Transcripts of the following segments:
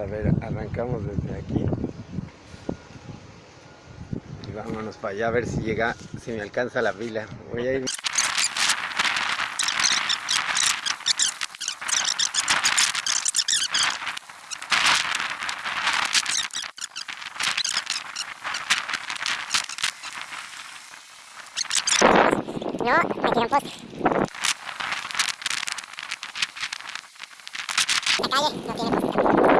a ver, arrancamos desde aquí. Y vámonos para allá a ver si llega, si me alcanza la pila. Voy a ir. No, me tiran poste. La calle no tiene poste.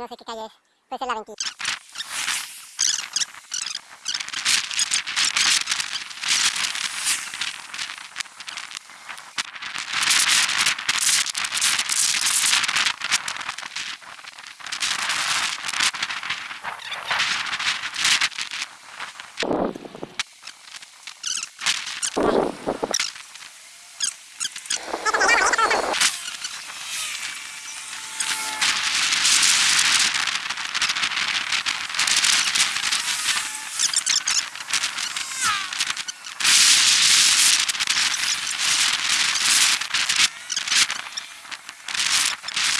no sé qué calle es. Puede ser la 20.